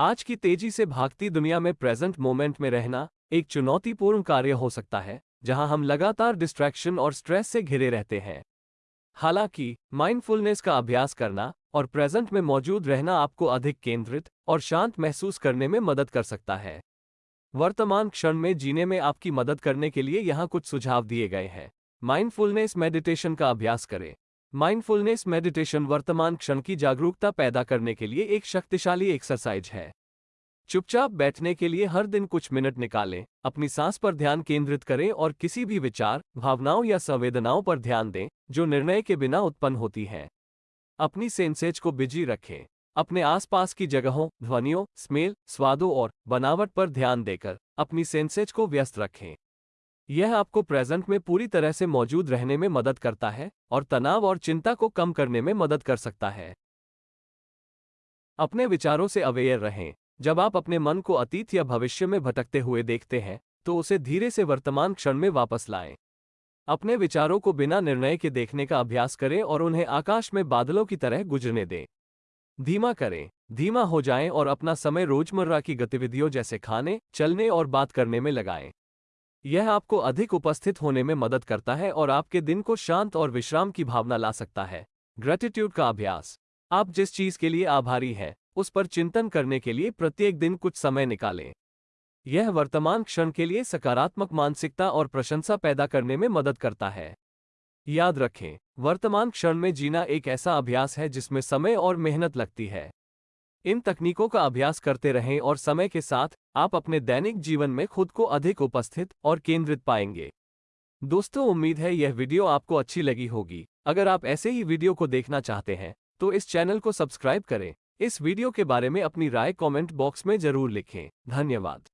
आज की तेज़ी से भागती दुनिया में प्रेजेंट मोमेंट में रहना एक चुनौतीपूर्ण कार्य हो सकता है, जहाँ हम लगातार डिस्ट्रैक्शन और स्ट्रेस से घिरे रहते हैं। हालाँकि माइंडफुलनेस का अभ्यास करना और प्रेजेंट में मौजूद रहना आपको अधिक केंद्रित और शांत महसूस करने में मदद कर सकता है। वर्तमान क्षण में जीने में आपकी मदद करने के लिए यहाँ कुछ सुझाव दिए गए हैं। माइंडफुलनेस मेडिटेशन का अभ्यास करें। माइंडफुलनेस मेडिटेशन वर्तमान क्षण की जागरूकता पैदा करने के लिए एक शक्तिशाली एक्सरसाइज है। चुपचाप बैठने के लिए हर दिन कुछ मिनट निकालें, अपनी सांस पर ध्यान केंद्रित करें और किसी भी विचार, भावनाओं या संवेदनाओं पर ध्यान दें, जो निर्णय के बिना उत्पन्न होती हैं। अपनी सेंसेज को बिज़ी रखें। अपने आसपास की जगहों, ध्वनियों, स्मेल, स्वादों और बनावट पर ध्यान देकर अपनी सेंसेज को व्यस्त रखें। यह आपको प्रेजेंट में पूरी तरह से मौजूद रहने में मदद करता है और तनाव और चिंता को कम करने में मदद कर सकता है। अपने विचारों से अवेयर रहें। जब आप अपने मन को अतीत या भविष्य में भटकते हुए देखते हैं तो उसे धीरे से वर्तमान क्षण में वापस लाएँ। अपने विचारों को बिना निर्णय के देखने का अभ्यास करें और उन्हें आकाश में बादलों की तरह गुजरने दें। धीमा करें। धीमा हो जाएँ और अपना समय रोज़मर्रा की गतिविधियों जैसे खाने, चलने और बात करने में लगाएँ। यह आपको अधिक उपस्थित होने में मदद करता है और आपके दिन को शांत और विश्राम की भावना ला सकता है। ग्रेटिट्यूड का अभ्यास। आप जिस चीज़ के लिए आभारी हैं, उस पर चिंतन करने के लिए प्रत्येक दिन कुछ समय निकालें। यह वर्तमान क्षण के लिए सकारात्मक मानसिकता और प्रशंसा पैदा करने में मदद करता है। याद रखें, वर्तमान क्षण में जीना एक ऐसा अभ्यास है जिसमें समय और मेहनत लगती है। इन तकनीकों का अभ्यास करते रहें और समय के साथ आप अपने दैनिक जीवन में खुद को अधिक उपस्थित और केंद्रित पाएँगे। दोस्तों, उम्मीद है यह वीडियो आपको अच्छी लगी होगी। अगर आप ऐसे ही वीडियो को देखना चाहते हैं तो इस चैनल को सब्सक्राइब करें। इस वीडियो के बारे में अपनी राय कमेंट बॉक्स में ज़रूर लिखें। धन्यवाद।